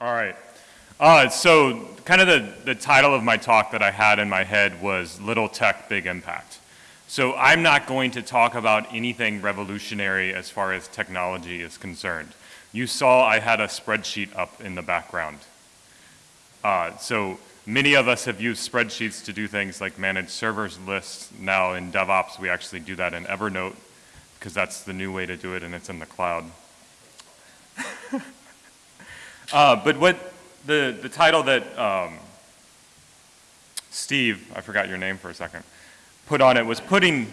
All right. Uh, so, kind of the, the title of my talk that I had in my head was Little Tech, Big Impact. So, I'm not going to talk about anything revolutionary as far as technology is concerned. You saw I had a spreadsheet up in the background. Uh, so, many of us have used spreadsheets to do things like manage servers lists. Now, in DevOps, we actually do that in Evernote because that's the new way to do it and it's in the cloud. uh, but what the, the title that um, Steve, I forgot your name for a second, put on it was putting,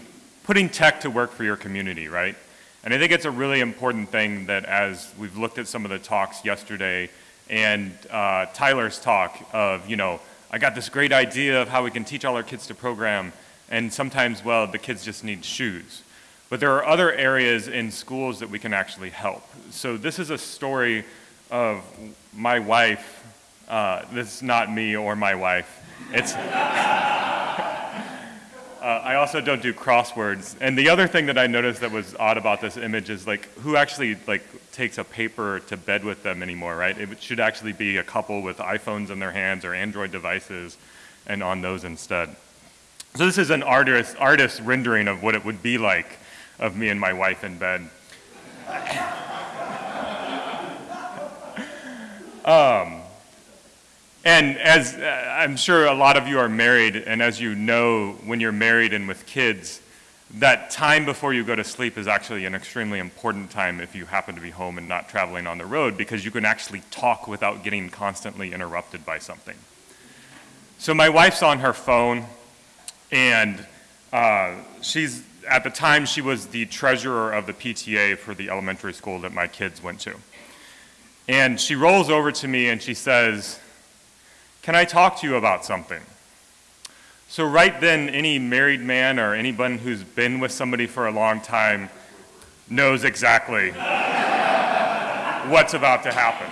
putting tech to work for your community, right? And I think it's a really important thing that as we've looked at some of the talks yesterday and uh, Tyler's talk of, you know, I got this great idea of how we can teach all our kids to program, and sometimes, well, the kids just need shoes. But there are other areas in schools that we can actually help. So this is a story of my wife. Uh, this is not me or my wife. It's. Uh, I also don't do crosswords. And the other thing that I noticed that was odd about this image is like who actually like takes a paper to bed with them anymore, right? It should actually be a couple with iPhones in their hands or Android devices and on those instead. So this is an artist, artist rendering of what it would be like of me and my wife in bed. Um, and as uh, I'm sure a lot of you are married, and as you know, when you're married and with kids, that time before you go to sleep is actually an extremely important time if you happen to be home and not traveling on the road because you can actually talk without getting constantly interrupted by something. So my wife's on her phone, and uh, she's at the time, she was the treasurer of the PTA for the elementary school that my kids went to. And she rolls over to me and she says, Can I talk to you about something? So, right then, any married man or anyone who's been with somebody for a long time knows exactly what's about to happen.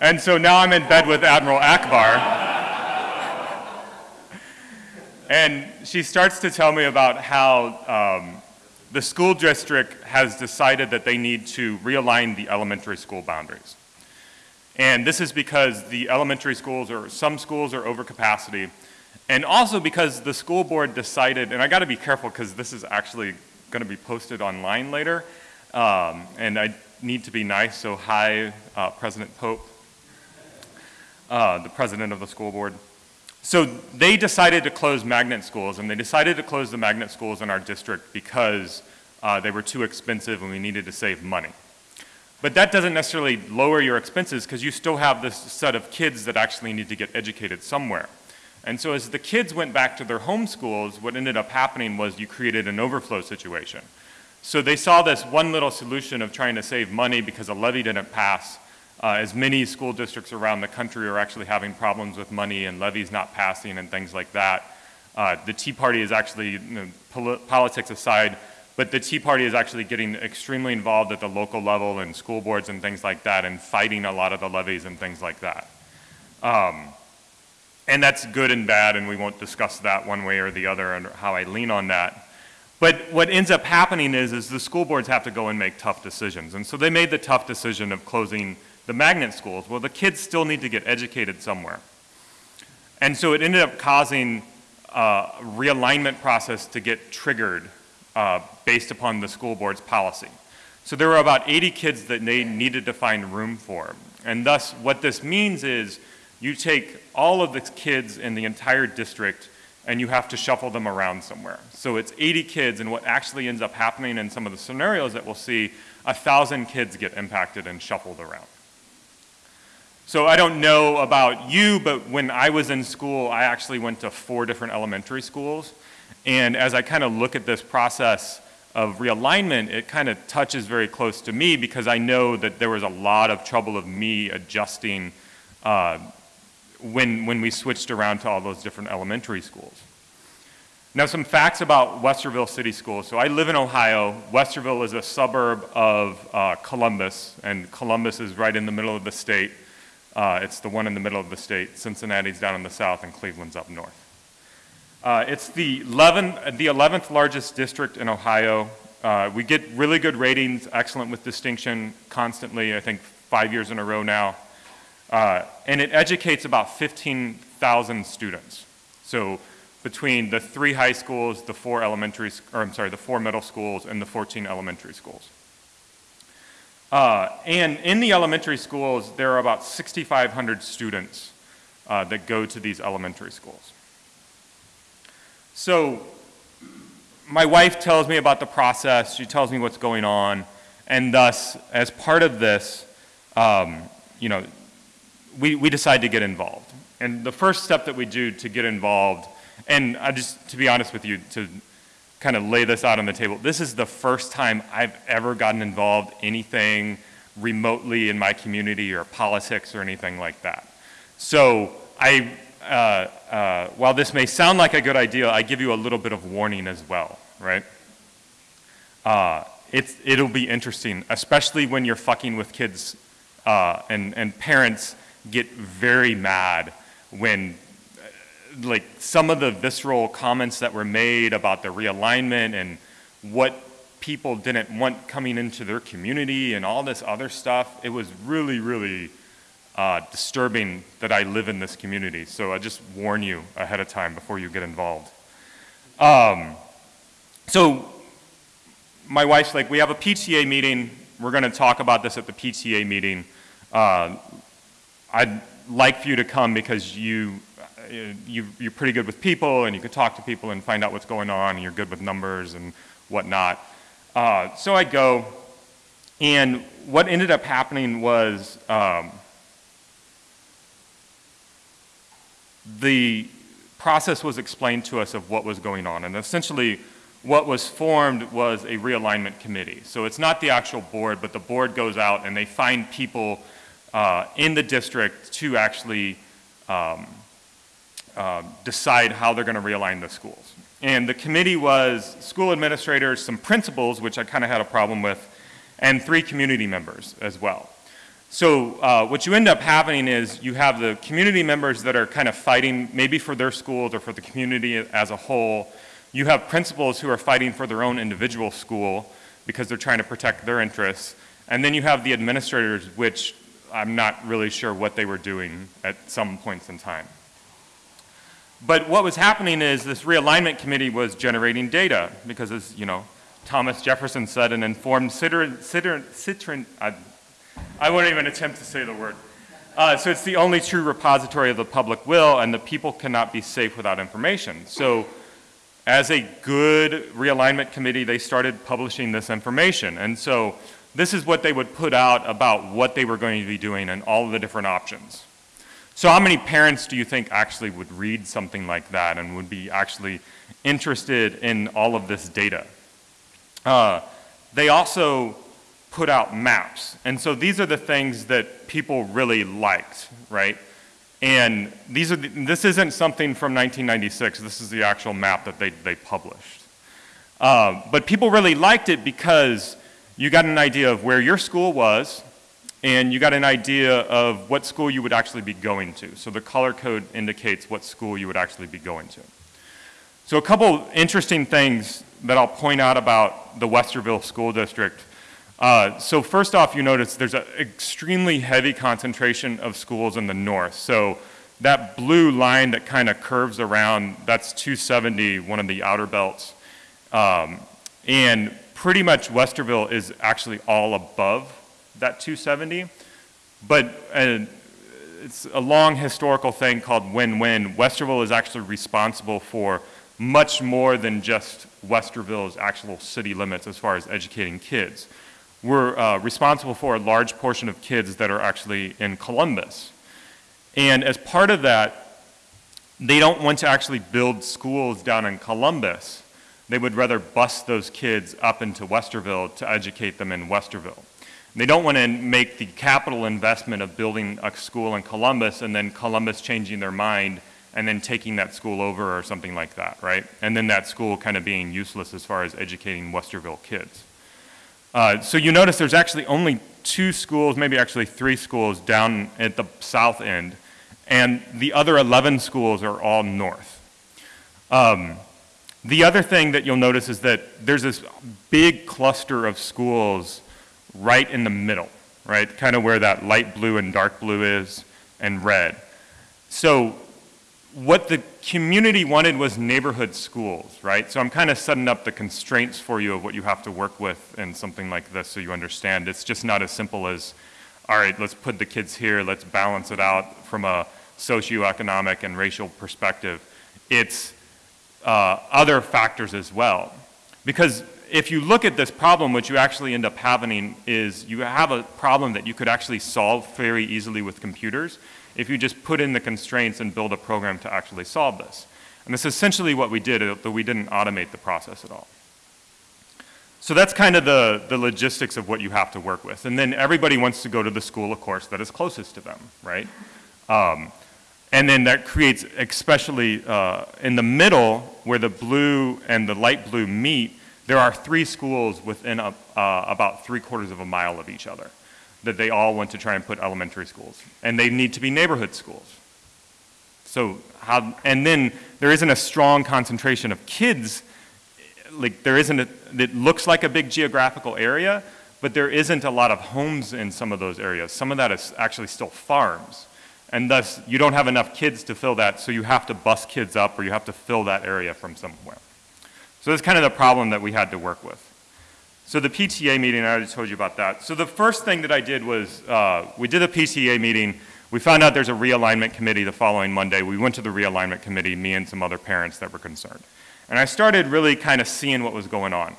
And so now I'm in bed with Admiral Ackbar. And she starts to tell me about how um, the school district has decided that they need to realign the elementary school boundaries. And this is because the elementary schools or some schools are over capacity. And also because the school board decided, and I got to be careful because this is actually going to be posted online later. Um, and I need to be nice, so hi, uh, President Pope, uh, the president of the school board. So they decided to close magnet schools, and they decided to close the magnet schools in our district because uh, they were too expensive and we needed to save money. But that doesn't necessarily lower your expenses because you still have this set of kids that actually need to get educated somewhere. And so as the kids went back to their home schools, what ended up happening was you created an overflow situation. So they saw this one little solution of trying to save money because a levy didn't pass, uh, as many school districts around the country are actually having problems with money and levies not passing and things like that. Uh, the Tea Party is actually, you know, pol politics aside, but the Tea Party is actually getting extremely involved at the local level and school boards and things like that and fighting a lot of the levies and things like that. Um, and that's good and bad, and we won't discuss that one way or the other and how I lean on that. But what ends up happening is, is the school boards have to go and make tough decisions. And so they made the tough decision of closing the magnet schools, well, the kids still need to get educated somewhere. And so it ended up causing a realignment process to get triggered uh, based upon the school board's policy. So there were about 80 kids that they needed to find room for. And thus, what this means is you take all of the kids in the entire district and you have to shuffle them around somewhere. So it's 80 kids, and what actually ends up happening in some of the scenarios that we'll see, a thousand kids get impacted and shuffled around. So I don't know about you, but when I was in school, I actually went to four different elementary schools. And as I kind of look at this process of realignment, it kind of touches very close to me because I know that there was a lot of trouble of me adjusting uh, when, when we switched around to all those different elementary schools. Now, some facts about Westerville City Schools. So I live in Ohio. Westerville is a suburb of uh, Columbus, and Columbus is right in the middle of the state. Uh, it's the one in the middle of the state. Cincinnati's down in the south, and Cleveland's up north. Uh, it's the 11th, the 11th largest district in Ohio. Uh, we get really good ratings, excellent with distinction constantly, I think five years in a row now. Uh, and it educates about 15,000 students. So between the three high schools, the four elementary, or I'm sorry, the four middle schools, and the 14 elementary schools. Uh, and in the elementary schools, there are about 6,500 students uh, that go to these elementary schools. So my wife tells me about the process, she tells me what's going on, and thus, as part of this, um, you know, we, we decide to get involved. And the first step that we do to get involved, and I just, to be honest with you, to kind of lay this out on the table, this is the first time I've ever gotten involved anything remotely in my community or politics or anything like that. So I, uh, uh, while this may sound like a good idea, I give you a little bit of warning as well, right? Uh, it's, it'll be interesting, especially when you're fucking with kids uh, and, and parents get very mad when like some of the visceral comments that were made about the realignment and what people didn't want coming into their community and all this other stuff, it was really, really uh, disturbing that I live in this community. So I just warn you ahead of time before you get involved. Um, so my wife's like, we have a PTA meeting. We're going to talk about this at the PTA meeting. Uh, I'd like for you to come because you, you, you're pretty good with people and you can talk to people and find out what's going on and you're good with numbers and whatnot. Uh, so I go, and what ended up happening was um, the process was explained to us of what was going on. And essentially, what was formed was a realignment committee. So it's not the actual board, but the board goes out and they find people uh, in the district to actually um, uh, decide how they're going to realign the schools. And the committee was school administrators, some principals, which I kind of had a problem with, and three community members as well. So uh, what you end up having is you have the community members that are kind of fighting maybe for their schools or for the community as a whole. You have principals who are fighting for their own individual school because they're trying to protect their interests. And then you have the administrators, which I'm not really sure what they were doing at some points in time. But what was happening is this realignment committee was generating data because as, you know, Thomas Jefferson said, an informed citron, citron I, I won't even attempt to say the word. Uh, so it's the only true repository of the public will and the people cannot be safe without information. So as a good realignment committee, they started publishing this information. And so this is what they would put out about what they were going to be doing and all of the different options. So how many parents do you think actually would read something like that and would be actually interested in all of this data? Uh, they also put out maps. And so these are the things that people really liked, right? And these are the, this isn't something from 1996. This is the actual map that they, they published. Uh, but people really liked it because you got an idea of where your school was, and you got an idea of what school you would actually be going to. So the color code indicates what school you would actually be going to. So a couple interesting things that I'll point out about the Westerville School District. Uh, so first off, you notice there's an extremely heavy concentration of schools in the north. So that blue line that kind of curves around, that's 270, one of the outer belts. Um, and pretty much Westerville is actually all above that 270. But uh, it's a long historical thing called win-win. Westerville is actually responsible for much more than just Westerville's actual city limits as far as educating kids. We're uh, responsible for a large portion of kids that are actually in Columbus. And as part of that, they don't want to actually build schools down in Columbus they would rather bus those kids up into Westerville to educate them in Westerville. They don't want to make the capital investment of building a school in Columbus and then Columbus changing their mind and then taking that school over or something like that, right? And then that school kind of being useless as far as educating Westerville kids. Uh, so you notice there's actually only two schools, maybe actually three schools down at the south end, and the other 11 schools are all north. Um, The other thing that you'll notice is that there's this big cluster of schools right in the middle, right? Kind of where that light blue and dark blue is and red. So what the community wanted was neighborhood schools, right? So I'm kind of setting up the constraints for you of what you have to work with in something like this so you understand. It's just not as simple as, all right, let's put the kids here, let's balance it out from a socioeconomic and racial perspective. It's uh, other factors as well. Because if you look at this problem, what you actually end up having is you have a problem that you could actually solve very easily with computers if you just put in the constraints and build a program to actually solve this. And this is essentially what we did, but we didn't automate the process at all. So that's kind of the, the logistics of what you have to work with. And then everybody wants to go to the school, of course, that is closest to them, right? Um, and then that creates, especially uh, in the middle where the blue and the light blue meet, there are three schools within a, uh, about three quarters of a mile of each other that they all want to try and put elementary schools. And they need to be neighborhood schools. So how, and then there isn't a strong concentration of kids, like there isn't, a, it looks like a big geographical area, but there isn't a lot of homes in some of those areas. Some of that is actually still farms. And thus, you don't have enough kids to fill that, so you have to bus kids up or you have to fill that area from somewhere. So that's kind of the problem that we had to work with. So the PTA meeting, I already told you about that. So the first thing that I did was, uh, we did a PTA meeting. We found out there's a realignment committee the following Monday. We went to the realignment committee, me and some other parents that were concerned. And I started really kind of seeing what was going on.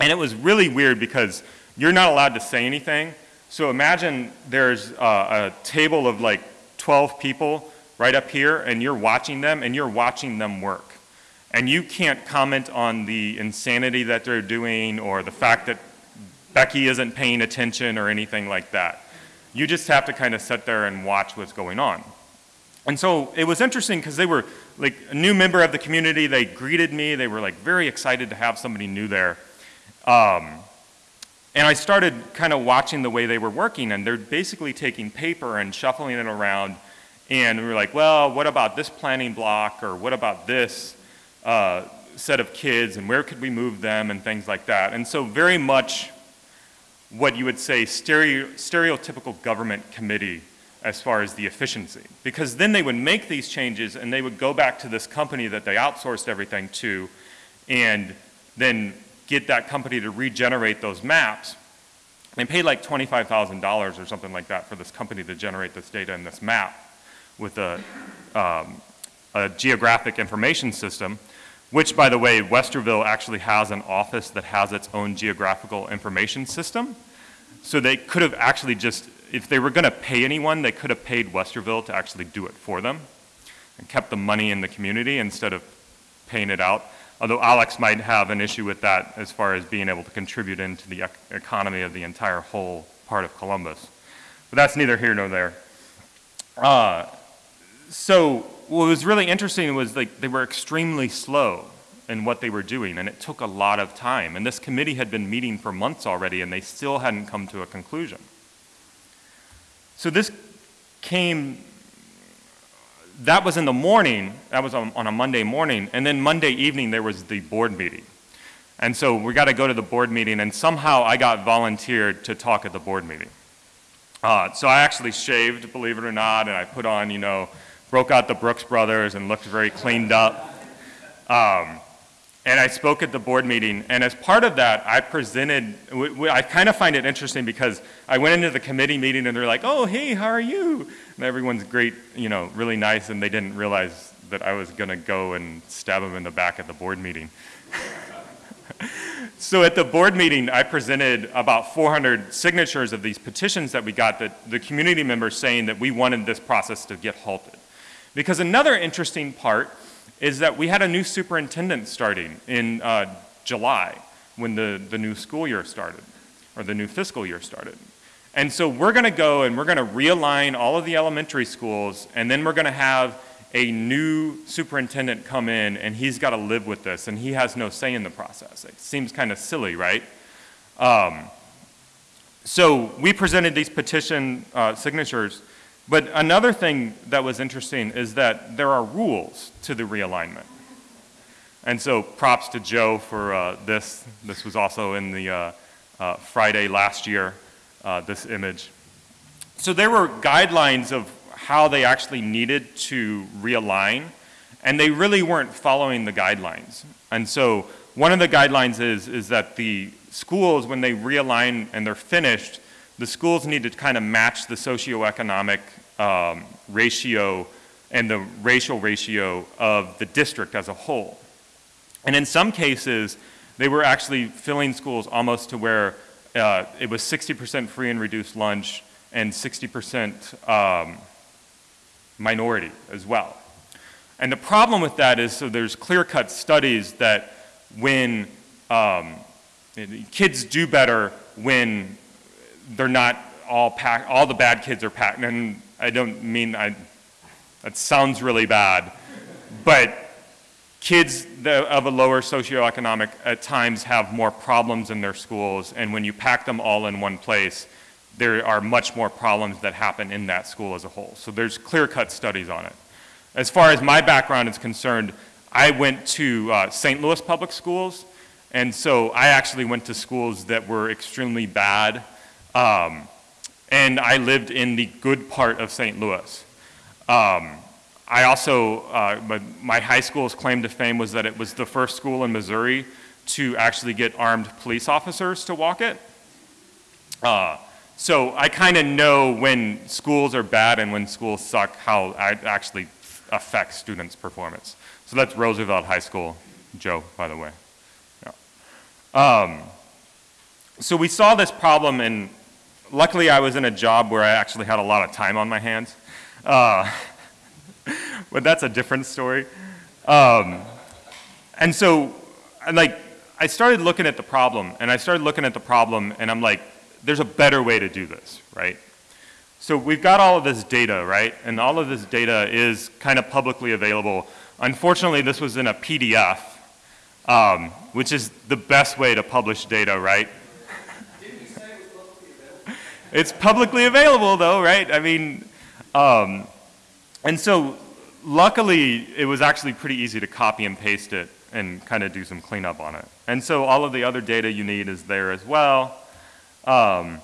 And it was really weird because you're not allowed to say anything. So imagine there's uh, a table of like 12 people right up here and you're watching them and you're watching them work. And you can't comment on the insanity that they're doing or the fact that Becky isn't paying attention or anything like that. You just have to kind of sit there and watch what's going on. And so it was interesting because they were like a new member of the community. They greeted me. They were like very excited to have somebody new there. Um, and I started kind of watching the way they were working, and they're basically taking paper and shuffling it around. And we were like, well, what about this planning block, or what about this uh, set of kids, and where could we move them, and things like that. And so, very much what you would say stereo, stereotypical government committee as far as the efficiency. Because then they would make these changes and they would go back to this company that they outsourced everything to and then get that company to regenerate those maps. They paid like $25,000 or something like that for this company to generate this data in this map with a, um, a geographic information system, which by the way, Westerville actually has an office that has its own geographical information system. So they could have actually just, if they were gonna pay anyone, they could have paid Westerville to actually do it for them and kept the money in the community instead of paying it out although Alex might have an issue with that as far as being able to contribute into the ec economy of the entire whole part of Columbus. But that's neither here nor there. Uh, so what was really interesting was like they were extremely slow in what they were doing, and it took a lot of time. And this committee had been meeting for months already, and they still hadn't come to a conclusion. So this came that was in the morning, that was on, on, a Monday morning, and then Monday evening there was the board meeting. And so we got to go to the board meeting, and somehow I got volunteered to talk at the board meeting. Uh, so I actually shaved, believe it or not, and I put on, you know, broke out the Brooks Brothers and looked very cleaned up. Um, and I spoke at the board meeting, and as part of that, I presented, I kind of find it interesting because I went into the committee meeting and they're like, oh, hey, how are you? And everyone's great, you know, really nice, and they didn't realize that I was going to go and stab them in the back at the board meeting. so at the board meeting, I presented about 400 signatures of these petitions that we got that the community members saying that we wanted this process to get halted. Because another interesting part is that we had a new superintendent starting in uh, July when the, the new school year started, or the new fiscal year started. And so we're going to go and we're going to realign all of the elementary schools, and then we're going to have a new superintendent come in, and he's got to live with this, and he has no say in the process. It seems kind of silly, right? Um, so we presented these petition uh, signatures but another thing that was interesting is that there are rules to the realignment. And so props to Joe for uh, this. This was also in the uh, uh, Friday last year, uh, this image. So there were guidelines of how they actually needed to realign, and they really weren't following the guidelines. And so one of the guidelines is, is that the schools, when they realign and they're finished, the schools need to kind of match the socioeconomic um, ratio and the racial ratio of the district as a whole. And in some cases, they were actually filling schools almost to where uh, it was 60% free and reduced lunch and 60% um, minority as well. And the problem with that is, so there's clear-cut studies that when um, kids do better when they're not all packed, all the bad kids are packed, and I don't mean, I, that sounds really bad, but kids of a lower socioeconomic at times have more problems in their schools, and when you pack them all in one place, there are much more problems that happen in that school as a whole. So there's clear-cut studies on it. As far as my background is concerned, I went to uh, St. Louis Public Schools, and so I actually went to schools that were extremely bad, um, and I lived in the good part of St. Louis. Um, I also, uh, my, my, high school's claim to fame was that it was the first school in Missouri to actually get armed police officers to walk it. Uh, so I kind of know when schools are bad and when schools suck, how it actually affects students' performance. So that's Roosevelt High School, Joe, by the way. Yeah. Um, so we saw this problem and luckily I was in a job where I actually had a lot of time on my hands. Uh, but that's a different story. Um, and so, like, I started looking at the problem, and I started looking at the problem, and I'm like, there's a better way to do this, right? So we've got all of this data, right? And all of this data is kind of publicly available. Unfortunately, this was in a PDF, um, which is the best way to publish data, right? It's publicly available though, right? I mean, um, and so luckily it was actually pretty easy to copy and paste it and kind of do some cleanup on it. And so all of the other data you need is there as well. Um,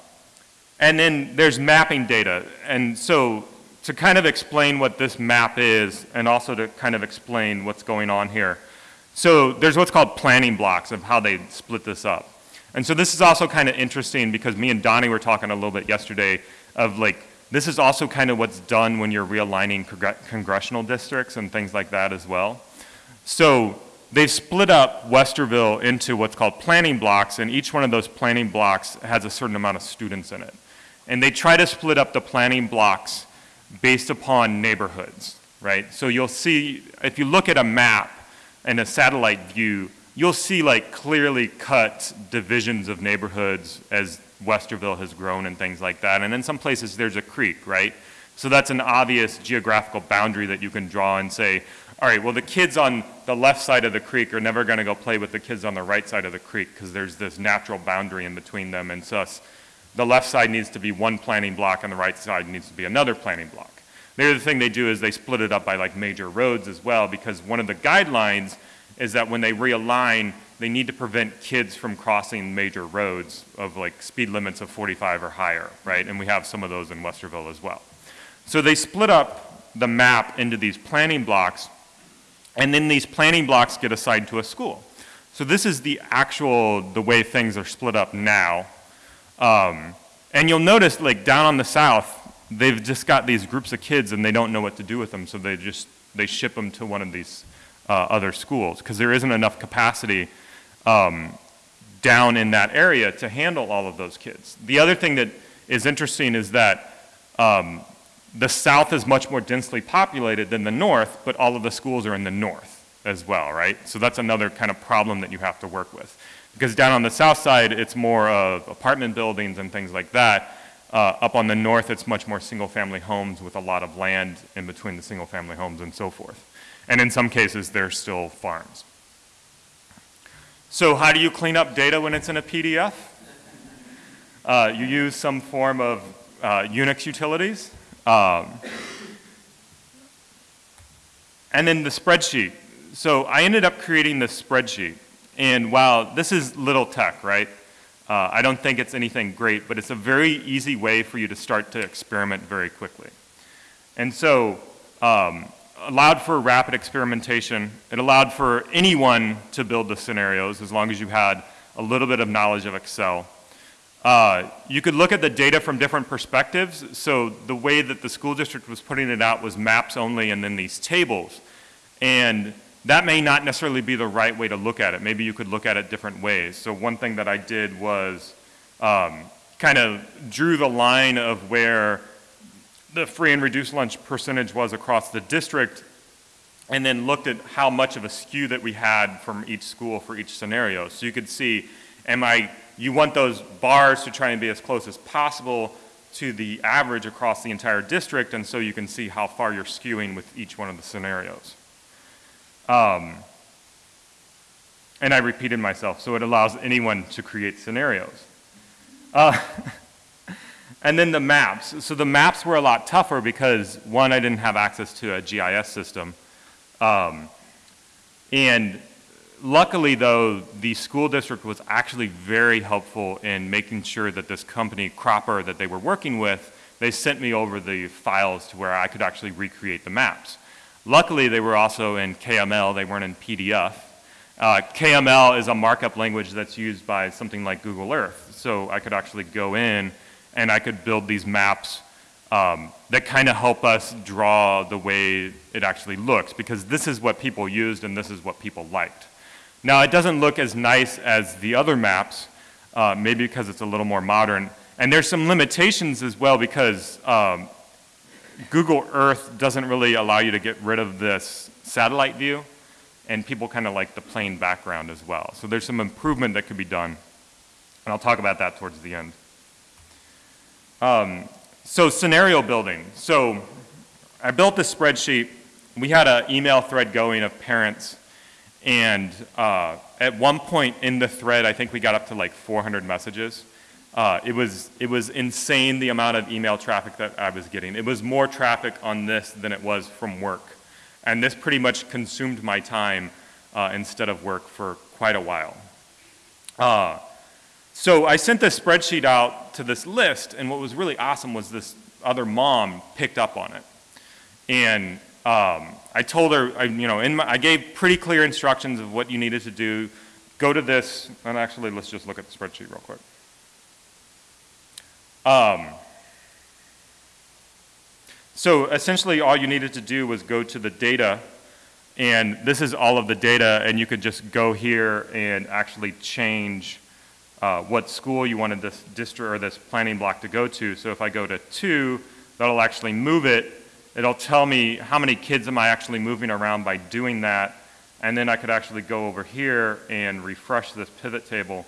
and then there's mapping data. And so to kind of explain what this map is and also to kind of explain what's going on here. So there's what's called planning blocks of how they split this up. And so this is also kind of interesting because me and Donnie were talking a little bit yesterday of like, this is also kind of what's done when you're realigning congressional districts and things like that as well. So they've split up Westerville into what's called planning blocks and each one of those planning blocks has a certain amount of students in it. And they try to split up the planning blocks based upon neighborhoods, right? So you'll see, if you look at a map and a satellite view, you'll see like clearly cut divisions of neighborhoods as Westerville has grown and things like that. And in some places there's a creek, right? So that's an obvious geographical boundary that you can draw and say, all right, well the kids on the left side of the creek are never gonna go play with the kids on the right side of the creek because there's this natural boundary in between them and so the left side needs to be one planning block and the right side needs to be another planning block. The other thing they do is they split it up by like major roads as well because one of the guidelines is that when they realign, they need to prevent kids from crossing major roads of like speed limits of 45 or higher, right? And we have some of those in Westerville as well. So they split up the map into these planning blocks and then these planning blocks get assigned to a school. So this is the actual, the way things are split up now. Um, and you'll notice like down on the south, they've just got these groups of kids and they don't know what to do with them, so they just, they ship them to one of these uh, other schools because there isn't enough capacity um, down in that area to handle all of those kids. The other thing that is interesting is that um, the south is much more densely populated than the north, but all of the schools are in the north as well, right? So that's another kind of problem that you have to work with. Because down on the south side, it's more of apartment buildings and things like that. Uh, up on the north, it's much more single family homes with a lot of land in between the single family homes and so forth. And in some cases, they're still farms. So how do you clean up data when it's in a PDF? Uh, you use some form of uh, Unix utilities. Um, and then the spreadsheet. so I ended up creating this spreadsheet. And while this is little tech, right? Uh, I don't think it's anything great, but it's a very easy way for you to start to experiment very quickly. And so, um, allowed for rapid experimentation. It allowed for anyone to build the scenarios as long as you had a little bit of knowledge of Excel. Uh, you could look at the data from different perspectives. So the way that the school district was putting it out was maps only and then these tables. And that may not necessarily be the right way to look at it. Maybe you could look at it different ways. So one thing that I did was um, kind of drew the line of where the free and reduced lunch percentage was across the district and then looked at how much of a skew that we had from each school for each scenario. So you could see, am I, you want those bars to try and be as close as possible to the average across the entire district, and so you can see how far you're skewing with each one of the scenarios. Um, and I repeated myself, so it allows anyone to create scenarios. Uh, and then the maps. So the maps were a lot tougher because, one, I didn't have access to a GIS system. Um, and luckily, though, the school district was actually very helpful in making sure that this company, Cropper, that they were working with, they sent me over the files to where I could actually recreate the maps. Luckily, they were also in KML, they weren't in PDF. Uh, KML is a markup language that's used by something like Google Earth. So I could actually go in and I could build these maps um, that kind of help us draw the way it actually looks because this is what people used and this is what people liked. Now it doesn't look as nice as the other maps, uh, maybe because it's a little more modern. And there's some limitations as well because um, Google Earth doesn't really allow you to get rid of this satellite view, and people kind of like the plain background as well. So there's some improvement that could be done, and I'll talk about that towards the end. Um, so scenario building. So I built this spreadsheet. We had an email thread going of parents, and uh, at one point in the thread, I think we got up to like 400 messages. Uh, it, was, it was insane the amount of email traffic that I was getting. It was more traffic on this than it was from work. And this pretty much consumed my time uh, instead of work for quite a while. Uh, so I sent this spreadsheet out to this list, and what was really awesome was this other mom picked up on it. And um, I told her, I, you know, my, I gave pretty clear instructions of what you needed to do. Go to this, and actually, let's just look at the spreadsheet real quick. Um, so essentially all you needed to do was go to the data and this is all of the data and you could just go here and actually change uh, what school you wanted this district or this planning block to go to. So if I go to two, that'll actually move it. It'll tell me how many kids am I actually moving around by doing that. And then I could actually go over here and refresh this pivot table.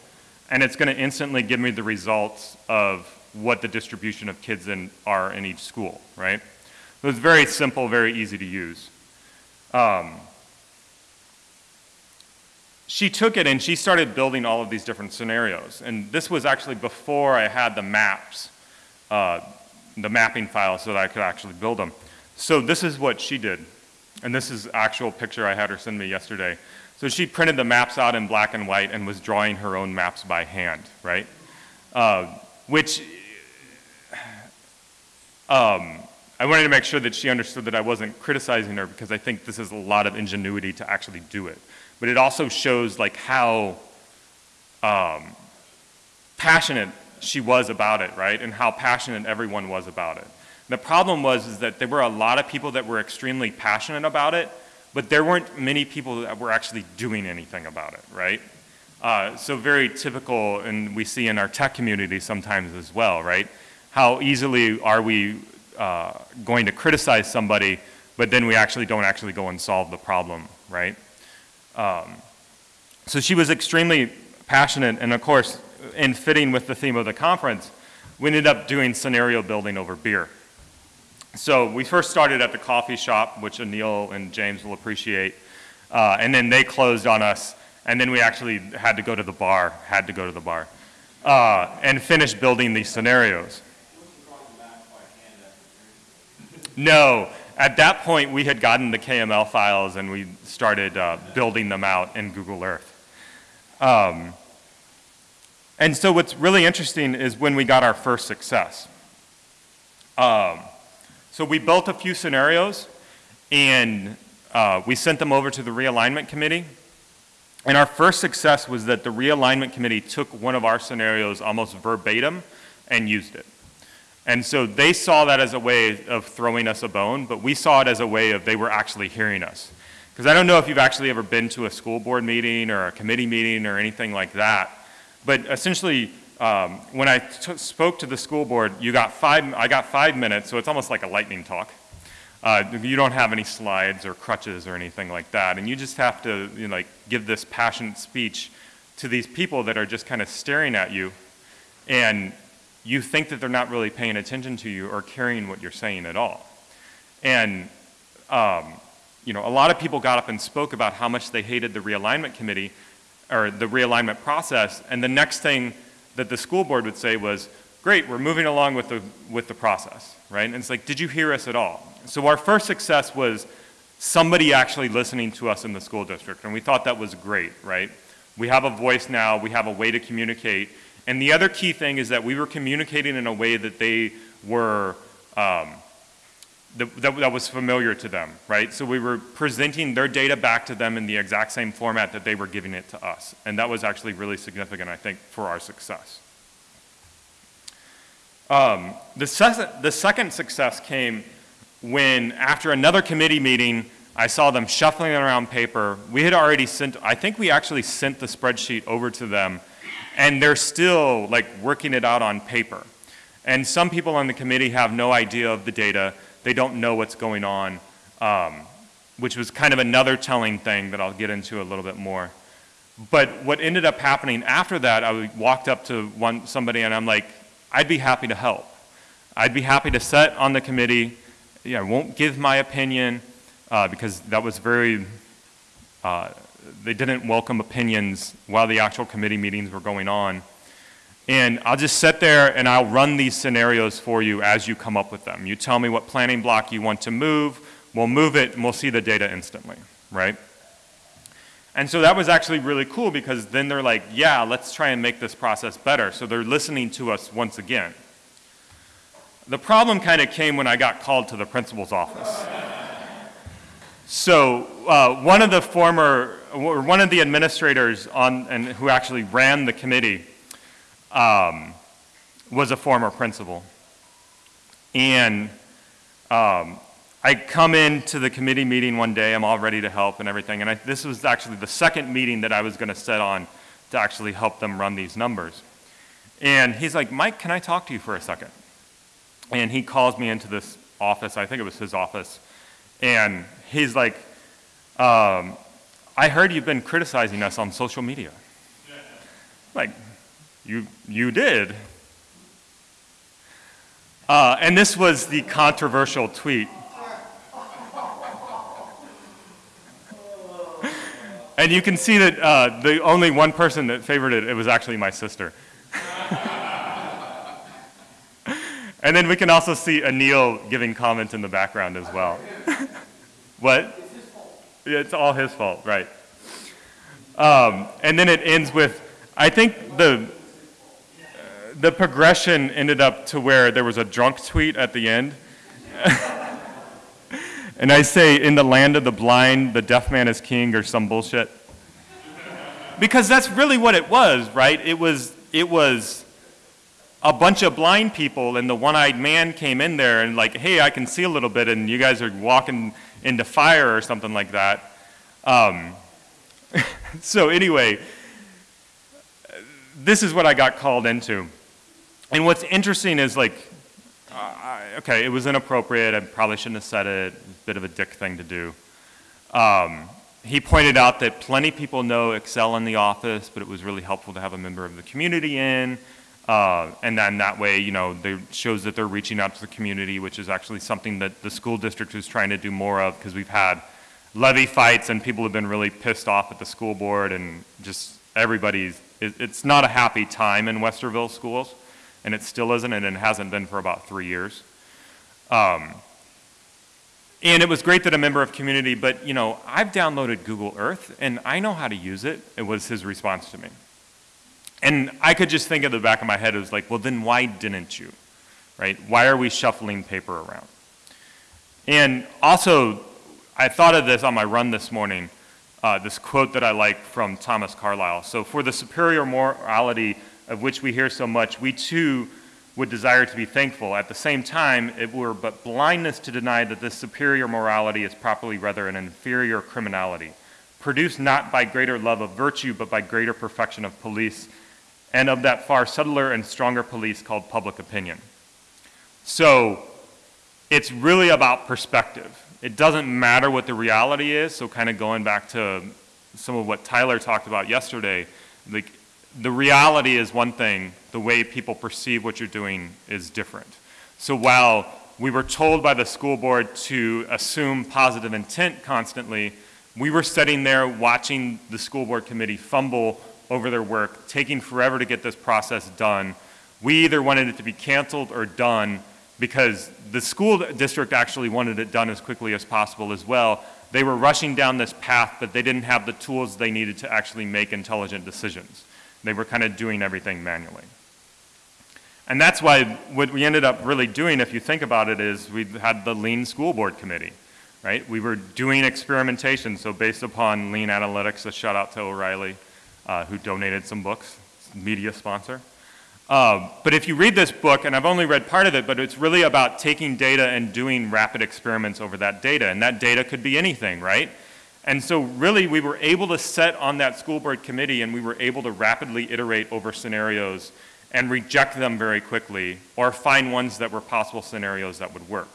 And it's gonna instantly give me the results of what the distribution of kids in, are in each school, right? So it's very simple, very easy to use. Um, she took it and she started building all of these different scenarios. And this was actually before I had the maps, uh, the mapping files so that I could actually build them. So this is what she did. And this is actual picture I had her send me yesterday. So she printed the maps out in black and white and was drawing her own maps by hand, right? Uh, which um, I wanted to make sure that she understood that I wasn't criticizing her because I think this is a lot of ingenuity to actually do it. But it also shows like how um, passionate she was about it, right? And how passionate everyone was about it. The problem was is that there were a lot of people that were extremely passionate about it, but there weren't many people that were actually doing anything about it, right? Uh, so very typical, and we see in our tech community sometimes as well, right? how easily are we uh, going to criticize somebody, but then we actually don't actually go and solve the problem, right? Um, so she was extremely passionate, and of course, in fitting with the theme of the conference, we ended up doing scenario building over beer. So we first started at the coffee shop, which Anil and James will appreciate, uh, and then they closed on us, and then we actually had to go to the bar, had to go to the bar, uh, and finish building these scenarios. No, at that point, we had gotten the KML files and we started uh, building them out in Google Earth. Um, and so what's really interesting is when we got our first success. Um, so we built a few scenarios and uh, we sent them over to the realignment committee. And our first success was that the realignment committee took one of our scenarios almost verbatim and used it. And so they saw that as a way of throwing us a bone, but we saw it as a way of they were actually hearing us. Because I don't know if you've actually ever been to a school board meeting or a committee meeting or anything like that, but essentially, um, when I spoke to the school board, you got five, I got five minutes, so it's almost like a lightning talk. Uh, you don't have any slides or crutches or anything like that, and you just have to you know, like give this passionate speech to these people that are just kind of staring at you, and you think that they're not really paying attention to you or caring what you're saying at all. And um, you know, a lot of people got up and spoke about how much they hated the realignment committee or the realignment process, and the next thing that the school board would say was, great, we're moving along with the, with the process, right? And it's like, did you hear us at all? So our first success was somebody actually listening to us in the school district, and we thought that was great, right? We have a voice now, we have a way to communicate, and the other key thing is that we were communicating in a way that they were, um, that, that, that, was familiar to them, right? So we were presenting their data back to them in the exact same format that they were giving it to us. And that was actually really significant, I think, for our success. Um, the, the second success came when after another committee meeting, I saw them shuffling around paper. We had already sent, I think we actually sent the spreadsheet over to them and they're still like working it out on paper. And some people on the committee have no idea of the data. They don't know what's going on, um, which was kind of another telling thing that I'll get into a little bit more. But what ended up happening after that, I walked up to one, somebody and I'm like, I'd be happy to help. I'd be happy to sit on the committee know, I won't give my opinion uh, because that was very, uh, they didn't welcome opinions while the actual committee meetings were going on. And I'll just sit there and I'll run these scenarios for you as you come up with them. You tell me what planning block you want to move, we'll move it and we'll see the data instantly, right? And so that was actually really cool because then they're like, yeah, let's try and make this process better. So they're listening to us once again. The problem kind of came when I got called to the principal's office. So uh, one of the former, or one of the administrators on, and who actually ran the committee um, was a former principal. And um, I come into the committee meeting one day, I'm all ready to help and everything, and I, this was actually the second meeting that I was gonna set on to actually help them run these numbers. And he's like, Mike, can I talk to you for a second? And he calls me into this office, I think it was his office, and he's like, um, I heard you've been criticizing us on social media. Like, you, you did. Uh, and this was the controversial tweet. and you can see that uh, the only one person that favored it, it was actually my sister. And then we can also see Anil giving comments in the background as well. what? Yeah, it's all his fault, right. Um, and then it ends with, I think the, the progression ended up to where there was a drunk tweet at the end. and I say, in the land of the blind, the deaf man is king or some bullshit. Because that's really what it was, right? It was, it was a bunch of blind people and the one-eyed man came in there and like, hey, I can see a little bit and you guys are walking into fire or something like that. Um, so anyway, this is what I got called into. And what's interesting is like, uh, okay, it was inappropriate. I probably shouldn't have said it. A bit of a dick thing to do. Um, he pointed out that plenty of people know Excel in the office, but it was really helpful to have a member of the community in. Uh, and then that way, you know, it shows that they're reaching out to the community, which is actually something that the school district is trying to do more of because we've had levy fights and people have been really pissed off at the school board and just everybody's, it, it's not a happy time in Westerville schools and it still isn't and it hasn't been for about three years. Um, And it was great that a member of community, but you know, I've downloaded Google Earth and I know how to use it. It was his response to me. And I could just think at the back of my head, it was like, well, then why didn't you? Right? Why are we shuffling paper around? And also, I thought of this on my run this morning, uh, this quote that I like from Thomas Carlyle. So, for the superior morality of which we hear so much, we too would desire to be thankful. At the same time, it were but blindness to deny that this superior morality is properly rather an inferior criminality, produced not by greater love of virtue, but by greater perfection of police and of that far subtler and stronger police called public opinion. So it's really about perspective. It doesn't matter what the reality is, so kind of going back to some of what Tyler talked about yesterday, like the reality is one thing, the way people perceive what you're doing is different. So while we were told by the school board to assume positive intent constantly, we were sitting there watching the school board committee fumble over their work, taking forever to get this process done. We either wanted it to be canceled or done because the school district actually wanted it done as quickly as possible as well. They were rushing down this path, but they didn't have the tools they needed to actually make intelligent decisions. They were kind of doing everything manually. And that's why what we ended up really doing, if you think about it, is we had the Lean School Board Committee, right? We were doing experimentation, so based upon Lean Analytics, a shout out to O'Reilly, uh, who donated some books, media sponsor. Uh, but if you read this book, and I've only read part of it, but it's really about taking data and doing rapid experiments over that data. And that data could be anything, right? And so really we were able to set on that school board committee and we were able to rapidly iterate over scenarios and reject them very quickly or find ones that were possible scenarios that would work.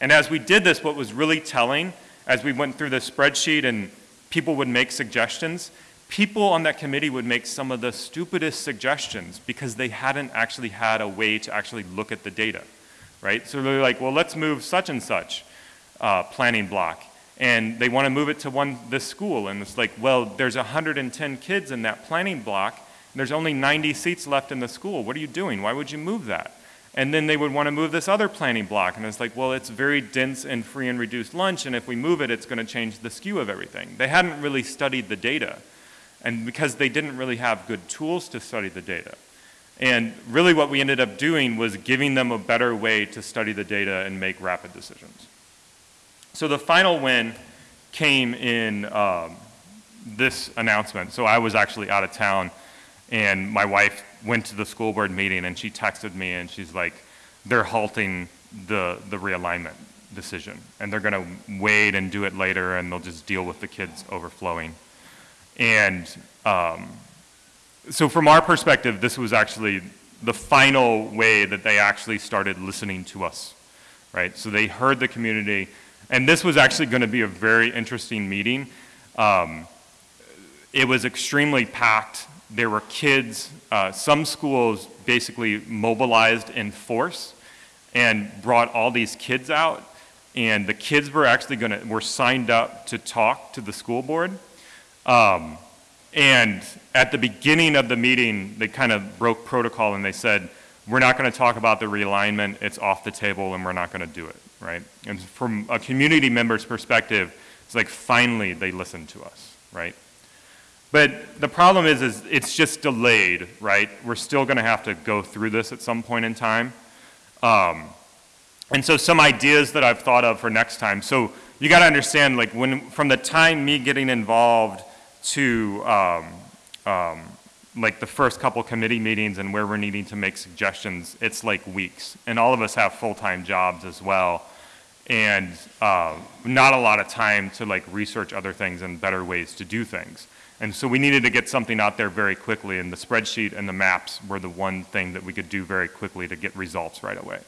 And as we did this, what was really telling, as we went through the spreadsheet and people would make suggestions, people on that committee would make some of the stupidest suggestions because they hadn't actually had a way to actually look at the data, right? So they're like, well, let's move such and such uh, planning block. And they want to move it to one this school. And it's like, well, there's 110 kids in that planning block. There's only 90 seats left in the school. What are you doing? Why would you move that? And then they would want to move this other planning block. And it's like, well, it's very dense and free and reduced lunch. And if we move it, it's going to change the skew of everything. They hadn't really studied the data and because they didn't really have good tools to study the data. And really what we ended up doing was giving them a better way to study the data and make rapid decisions. So the final win came in um, this announcement. So I was actually out of town and my wife went to the school board meeting and she texted me and she's like, they're halting the, the realignment decision and they're gonna wait and do it later and they'll just deal with the kids overflowing. And um, so from our perspective, this was actually the final way that they actually started listening to us, right? So they heard the community, and this was actually going to be a very interesting meeting. Um, it was extremely packed. There were kids. Uh, some schools basically mobilized in force and brought all these kids out, and the kids were actually going to were signed up to talk to the school board. Um, and at the beginning of the meeting, they kind of broke protocol and they said, we're not going to talk about the realignment, it's off the table and we're not going to do it, right? And from a community member's perspective, it's like finally they listened to us, right? But the problem is, is it's just delayed, right? We're still going to have to go through this at some point in time. Um, and so some ideas that I've thought of for next time. So you got to understand, like when from the time me getting involved to um, um, like the first couple committee meetings and where we're needing to make suggestions, it's like weeks. And all of us have full-time jobs as well. And uh, not a lot of time to like research other things and better ways to do things. And so we needed to get something out there very quickly and the spreadsheet and the maps were the one thing that we could do very quickly to get results right away.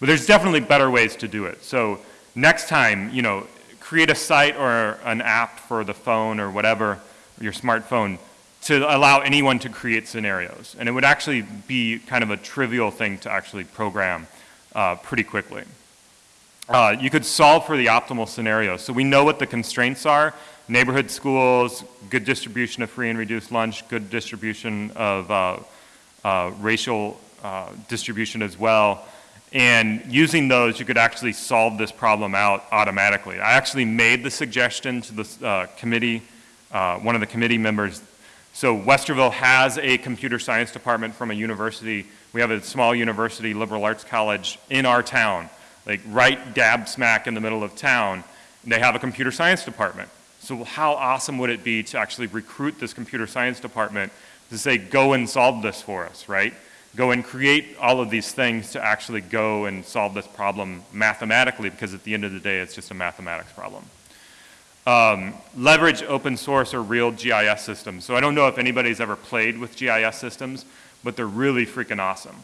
But there's definitely better ways to do it. So next time, you know, create a site or an app for the phone or whatever, your smartphone, to allow anyone to create scenarios. And it would actually be kind of a trivial thing to actually program uh, pretty quickly. Uh, you could solve for the optimal scenario. So we know what the constraints are. Neighborhood schools, good distribution of free and reduced lunch, good distribution of uh, uh racial uh, distribution as well. And using those, you could actually solve this problem out automatically. I actually made the suggestion to the uh, committee, uh, one of the committee members. So Westerville has a computer science department from a university. We have a small university, liberal arts college, in our town, like right dab smack in the middle of town. They have a computer science department. So how awesome would it be to actually recruit this computer science department to say, go and solve this for us, right? Go and create all of these things to actually go and solve this problem mathematically because at the end of the day, it's just a mathematics problem. Um, leverage open source or real GIS systems. So I don't know if anybody's ever played with GIS systems, but they're really freaking awesome.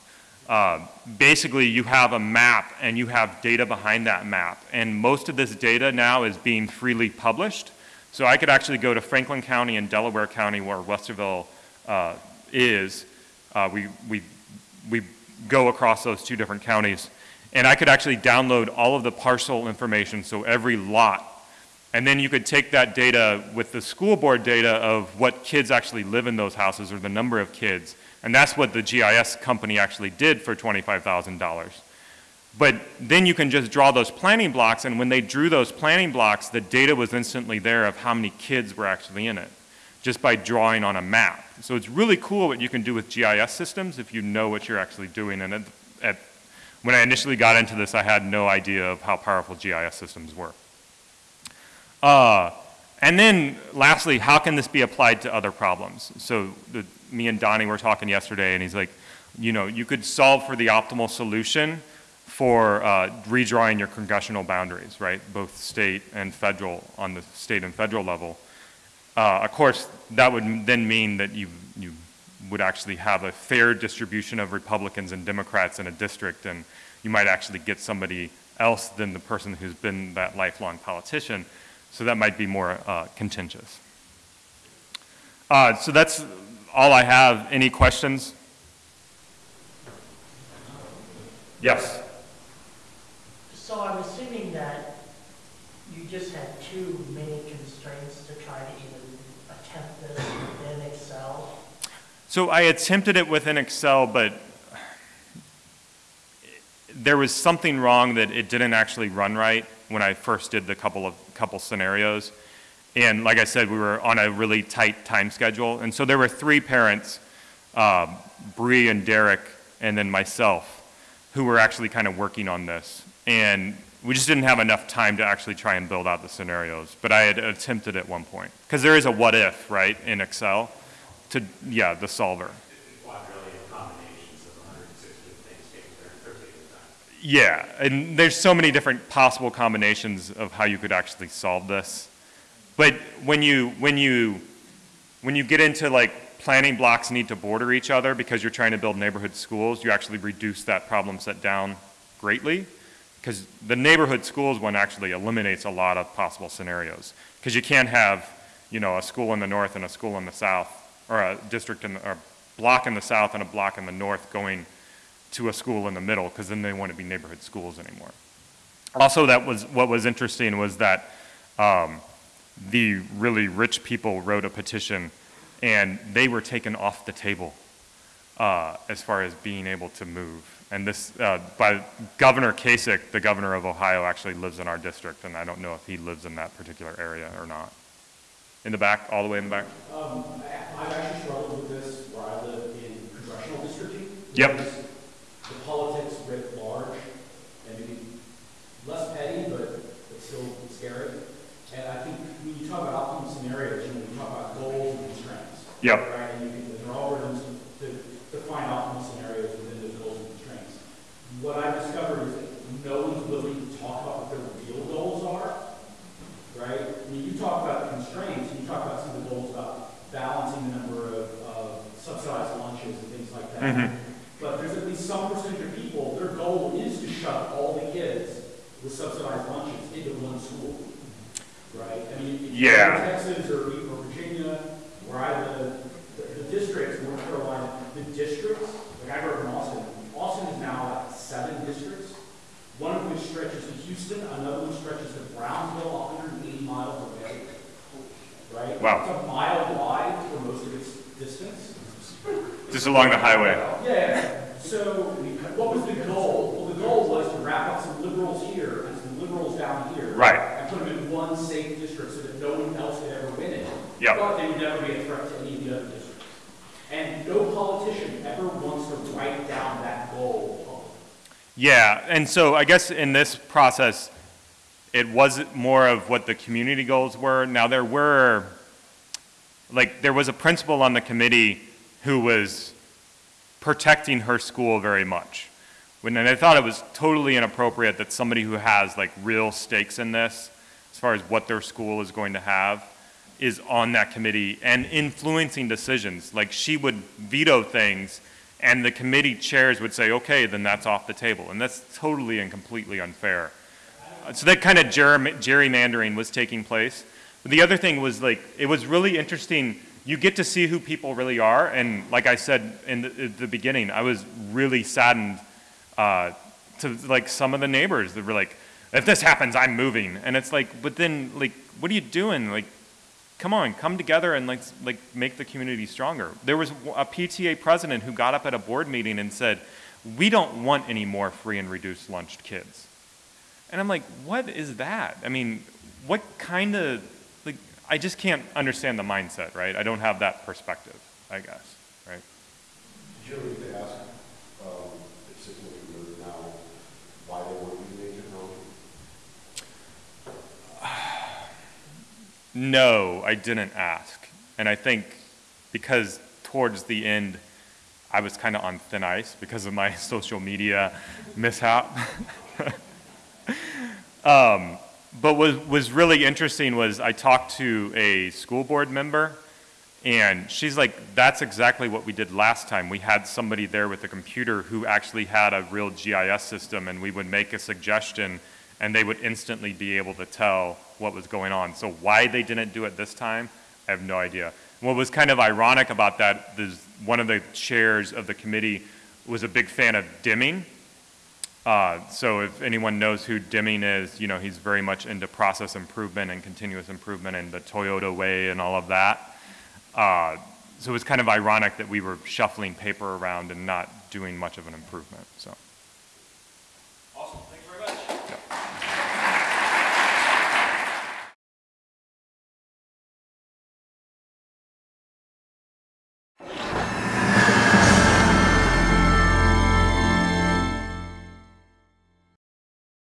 Uh, basically, you have a map and you have data behind that map. And most of this data now is being freely published. So I could actually go to Franklin County and Delaware County where Westerville uh, is. Uh, we, we we go across those two different counties. And I could actually download all of the parcel information, so every lot. And then you could take that data with the school board data of what kids actually live in those houses or the number of kids. And that's what the GIS company actually did for $25,000. But then you can just draw those planning blocks, and when they drew those planning blocks, the data was instantly there of how many kids were actually in it, just by drawing on a map. So it's really cool what you can do with GIS systems if you know what you're actually doing. And at, at, when I initially got into this, I had no idea of how powerful GIS systems were. Uh, and then lastly, how can this be applied to other problems? So the, me and Donnie were talking yesterday and he's like, you know, you could solve for the optimal solution for uh, redrawing your congressional boundaries, right? Both state and federal on the state and federal level. Uh, of course, that would then mean that you, you would actually have a fair distribution of Republicans and Democrats in a district, and you might actually get somebody else than the person who's been that lifelong politician. So that might be more uh, contentious. Uh, so that's all I have. Any questions? Yes. So I'm assuming that you just had too many constraints to try to So I attempted it within Excel, but there was something wrong that it didn't actually run right when I first did the couple of couple scenarios. And like I said, we were on a really tight time schedule. And so there were three parents, uh, Bree and Derek, and then myself, who were actually kind of working on this. And we just didn't have enough time to actually try and build out the scenarios. But I had attempted at one point. Because there is a what if, right, in Excel to, yeah, the solver. Yeah, and there's so many different possible combinations of how you could actually solve this. But when you, when you, when you get into like planning blocks need to border each other because you're trying to build neighborhood schools, you actually reduce that problem set down greatly because the neighborhood schools one actually eliminates a lot of possible scenarios because you can't have, you know, a school in the north and a school in the south or a district in, or a block in the south and a block in the north going to a school in the middle because then they wouldn't be neighborhood schools anymore. Also, that was what was interesting was that um, the really rich people wrote a petition and they were taken off the table uh, as far as being able to move. And this, uh, by Governor Kasich, the governor of Ohio, actually lives in our district, and I don't know if he lives in that particular area or not. In the back, all the way in the back? Um, I, I've actually struggled with this where I live in congressional districting. Yep. The politics writ large, and maybe less petty, but, but still scary. And I think when you talk about optimal scenarios, you know, you talk about goals and constraints. Yep. Right? And you can, there are algorithms to, to find optimal scenarios within those goals and constraints. What I've discovered is that no one's willing to talk about what their real goals are right? I mean, you talk about the constraints, you talk about some of the goals about balancing the number of, of subsidized lunches like that. Mm-hmm. But there's at least some percentage of people, their goal is to shove all the kids with subsidized lunches into one school, right? I mean, yeah. Texas or, or Virginia, where I live, the, the districts, North Carolina, the districts, like I grew up in Austin, Austin is now at seven districts, one of which stretches to Houston, another one stretches to Brownsville, 180 miles away. Right? Wow. It's a mile wide for most of its distance. Just along the highway. Yeah. So what was the goal? Well, the goal was to wrap up some liberals here and some liberals down here. Right. And put them in one safe district so that no one else could ever win it. Yep. But they would never be a threat to any of the other districts. And no politician ever wants to write down that goal. Yeah, and so I guess in this process, it was more of what the community goals were. Now, there were, like, there was a principal on the committee who was protecting her school very much. When, and I thought it was totally inappropriate that somebody who has like real stakes in this, as far as what their school is going to have, is on that committee and influencing decisions. Like she would veto things and the committee chairs would say, okay, then that's off the table. And that's totally and completely unfair. So that kind of gerrymandering was taking place. But the other thing was like, it was really interesting. You get to see who people really are. And like I said in the, the beginning, I was really saddened uh, to like some of the neighbors that were like, if this happens, I'm moving. And it's like, but then like, what are you doing? Like, come on, come together and like, like make the community stronger. There was a PTA president who got up at a board meeting and said, we don't want any more free and reduced lunched kids. And I'm like, what is that? I mean, what kind of, I just can't understand the mindset, right? I don't have that perspective, I guess, right? Did you ever ask, um, if now, why they weren't using technology? No, I didn't ask. And I think because towards the end, I was kind of on thin ice because of my social media mishap. um, but what was really interesting was I talked to a school board member, and she's like, that's exactly what we did last time. We had somebody there with a computer who actually had a real GIS system, and we would make a suggestion, and they would instantly be able to tell what was going on. So why they didn't do it this time, I have no idea. What was kind of ironic about that is one of the chairs of the committee was a big fan of Deming. Uh, So if anyone knows who Deming is, you know, he's very much into process improvement and continuous improvement and the Toyota way and all of that. Uh, So it was kind of ironic that we were shuffling paper around and not doing much of an improvement, so.